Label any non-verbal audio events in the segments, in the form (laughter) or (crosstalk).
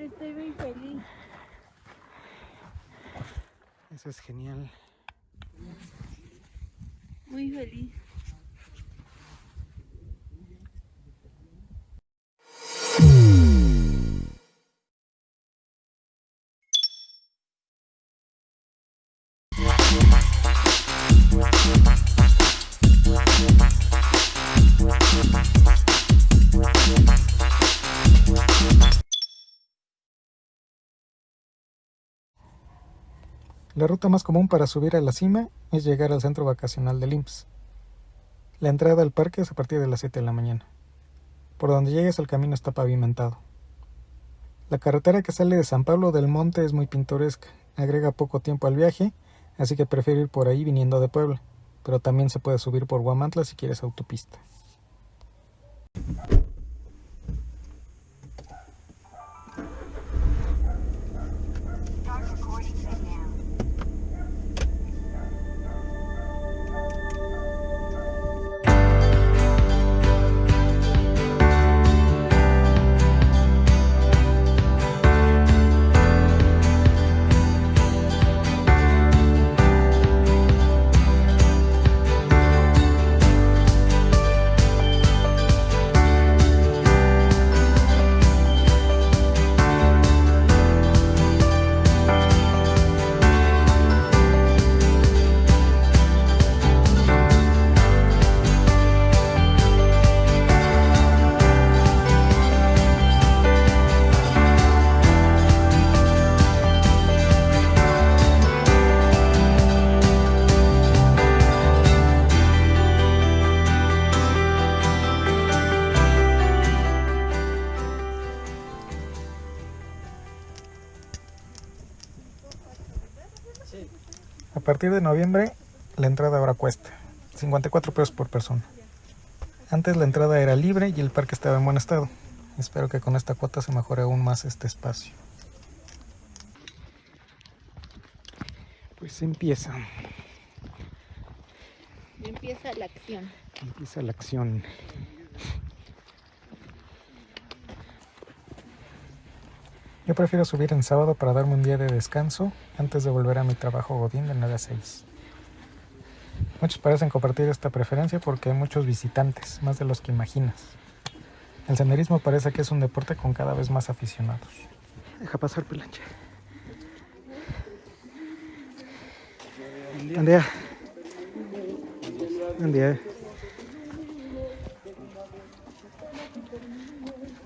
Pero estoy muy feliz. Eso es genial. Muy feliz. La ruta más común para subir a la cima es llegar al centro vacacional del IMSS. La entrada al parque es a partir de las 7 de la mañana. Por donde llegues el camino está pavimentado. La carretera que sale de San Pablo del Monte es muy pintoresca, agrega poco tiempo al viaje, así que prefiero ir por ahí viniendo de Puebla, pero también se puede subir por Guamantla si quieres autopista. Partir de noviembre, la entrada ahora cuesta 54 pesos por persona. Antes la entrada era libre y el parque estaba en buen estado. Espero que con esta cuota se mejore aún más este espacio. Pues empieza, Empieza la acción. empieza la acción. Yo prefiero subir en sábado para darme un día de descanso antes de volver a mi trabajo godín de 9 a 6. Muchos parecen compartir esta preferencia porque hay muchos visitantes, más de los que imaginas. El senderismo parece que es un deporte con cada vez más aficionados. Deja pasar día. Buen día.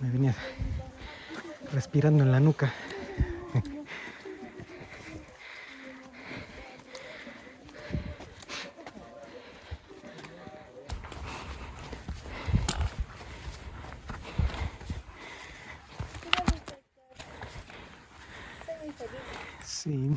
Me venía respirando en la nuca. Sí.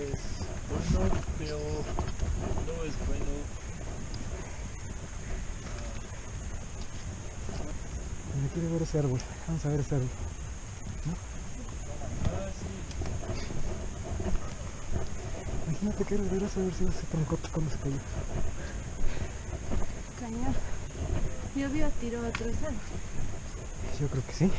es bueno, pero no es bueno. Me quiero ver ese árbol. Vamos a ver ese árbol. Imagínate que verás a ver si ese troncote cuando se cayó. Cañón. Llovió, tiró a trozar. Yo creo que sí.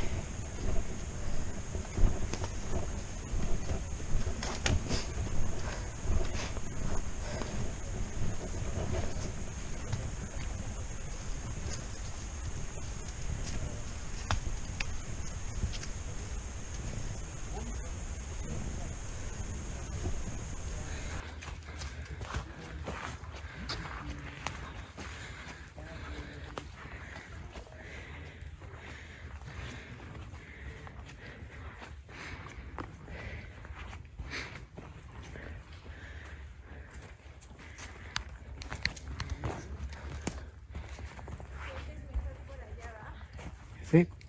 Sí. There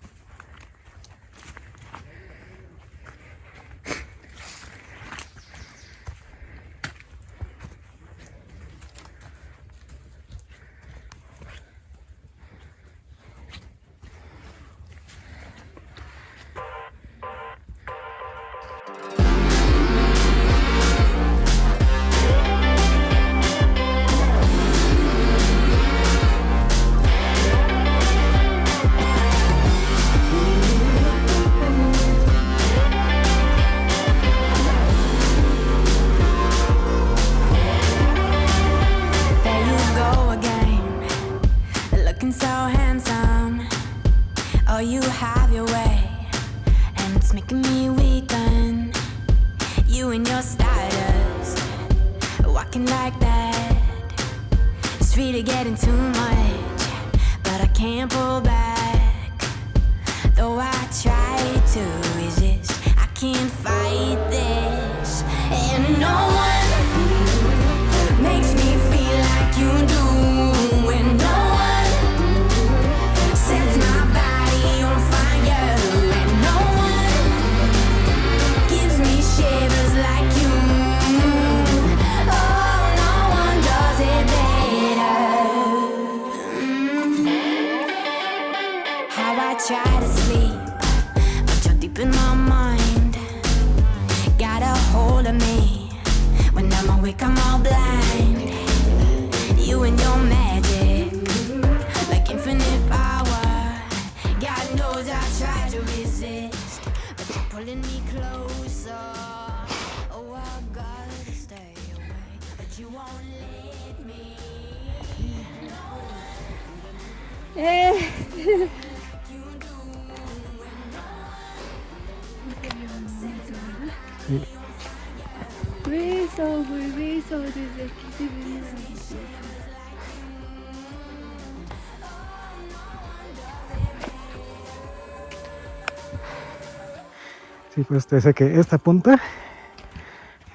Sí, pues te dice que esta punta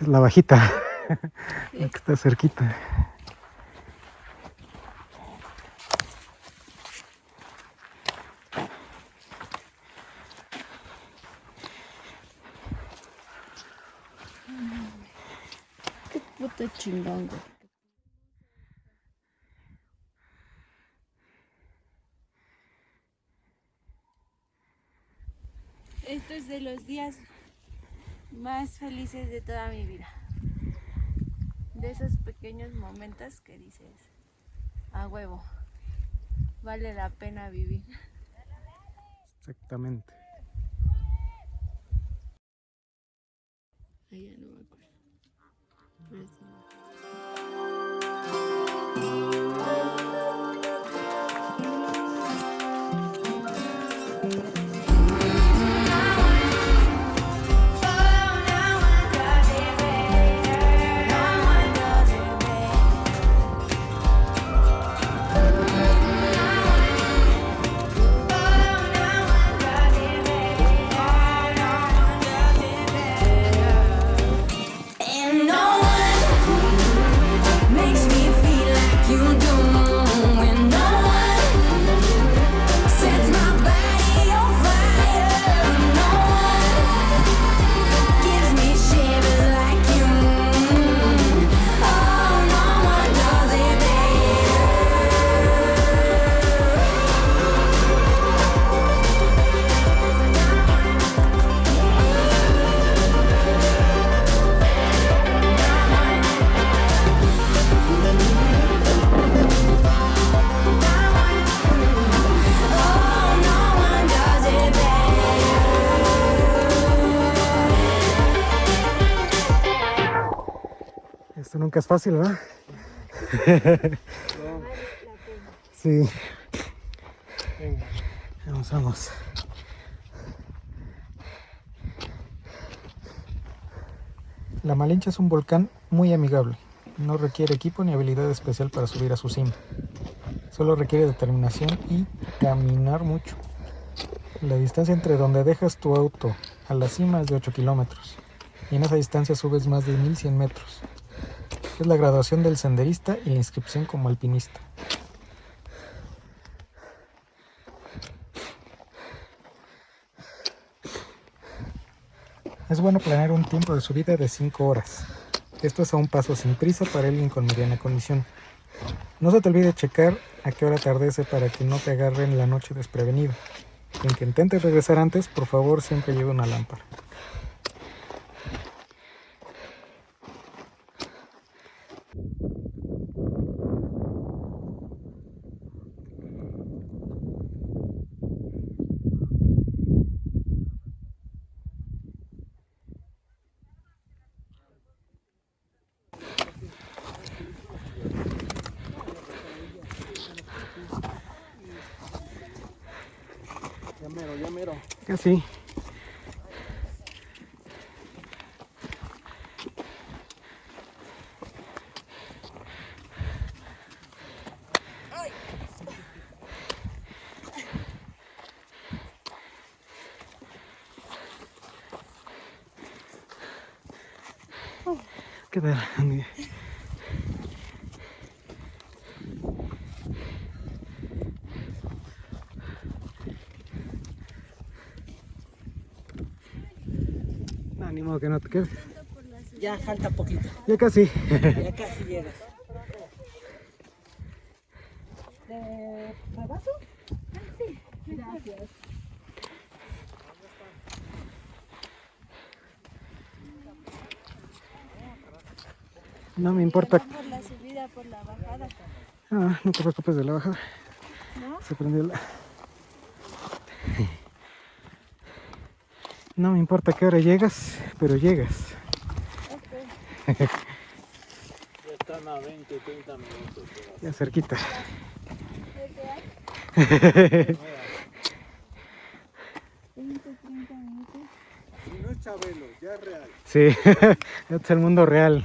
es la bajita, (laughs) que está cerquita. Qué puto chingón, güey. Esto es de los días más felices de toda mi vida. De esos pequeños momentos que dices, a huevo, vale la pena vivir. Exactamente. Nunca es fácil, ¿verdad? (laughs) Sí. Vamos, vamos. La Malinche es un volcán muy amigable. No requiere equipo ni habilidad especial para subir a su cima. Solo requiere determinación y caminar mucho. La distancia entre donde dejas tu auto a la cima es de 8 kilómetros. Y en esa distancia subes más de 1100 metros que es la graduación del senderista y la inscripción como alpinista. Es bueno planear un tiempo de subida de 5 horas. Esto es a un paso sin prisa para alguien con mediana condición. No se te olvide checar a qué hora atardece para que no te agarren la noche desprevenido. En que intentes regresar antes, por favor siempre lleve una lámpara. Ya mero. Casi. No, ni modo que no te quedes. Ya falta poquito, Ya casi. ya casi llegas. No me importa. Por la subida, por la bajada. Ah, no te preocupes de la bajada. ¿No? Se prendió la... No me importa qué hora llegas, pero llegas. Ya están a 20, 30 minutos. Ya cerquita. 20, 30 minutos. Si no es Chabelo, ya es real. Sí, este (laughs) es el mundo real.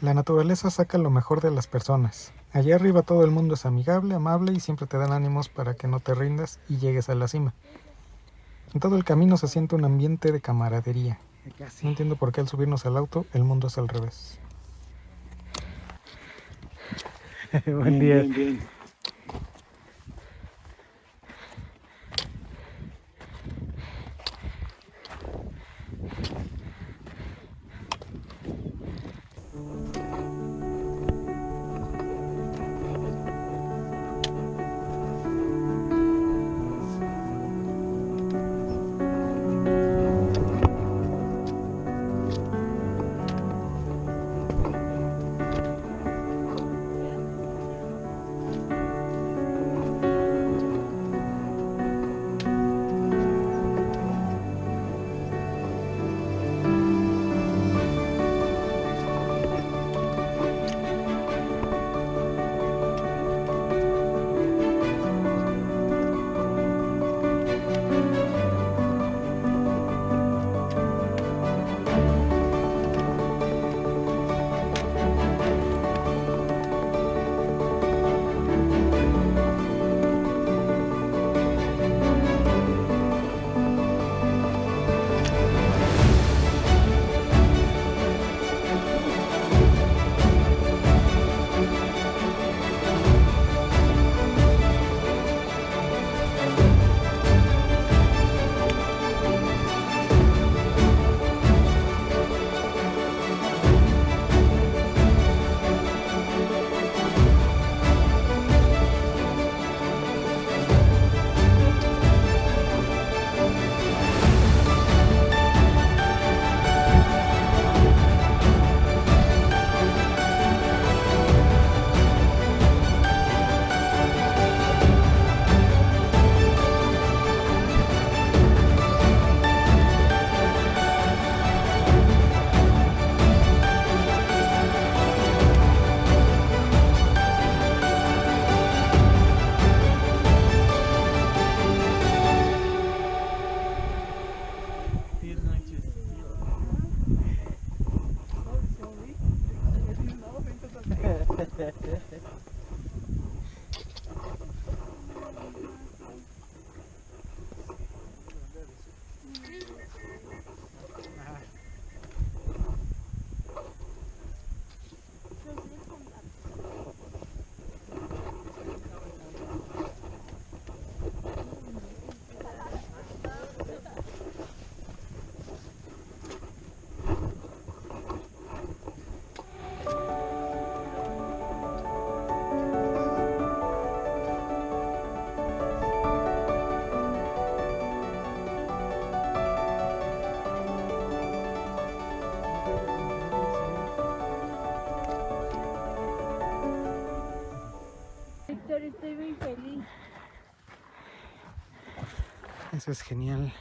La naturaleza saca lo mejor de las personas. Allá arriba todo el mundo es amigable, amable y siempre te dan ánimos para que no te rindas y llegues a la cima. En todo el camino se siente un ambiente de camaradería. No entiendo por qué al subirnos al auto el mundo es al revés. (laughs) Buen día. Bien, estoy muy feliz. Eso es genial.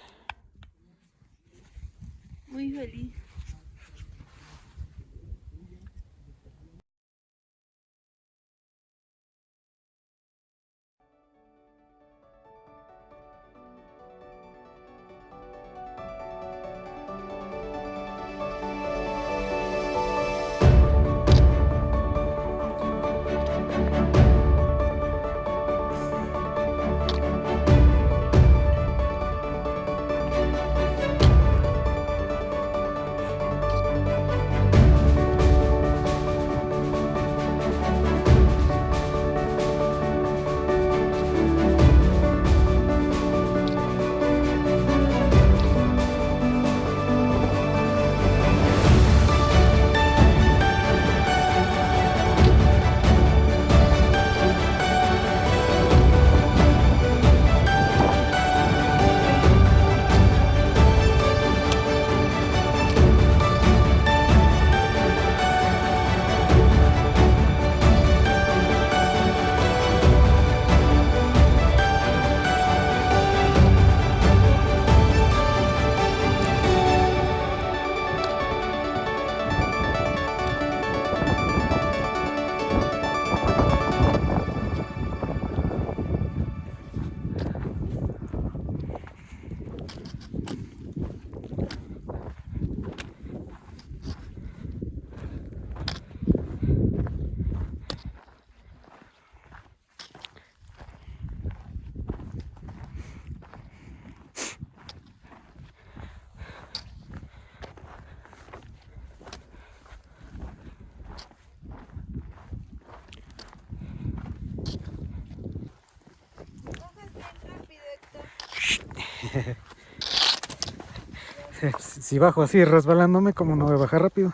(laughs) Si bajo así resbalándome, como no voy a bajar rápido?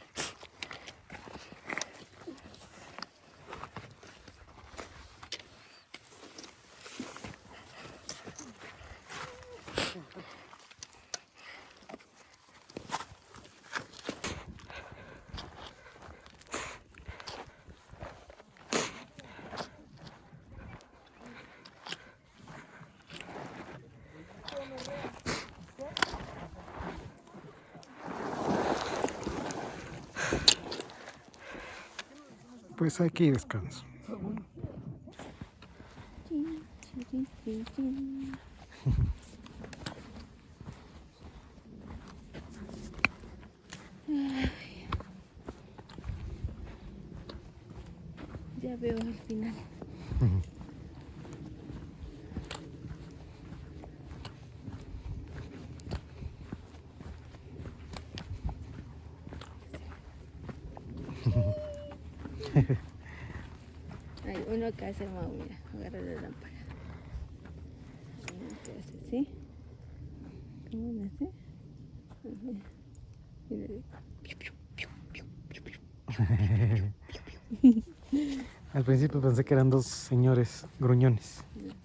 Pues aquí descanso. Ya veo al final. (laughs) Hay uno que hace mau, mira, agarra la lámpara. Así. ¿Cómo le hace? Al principio pensé que eran dos señores gruñones. No.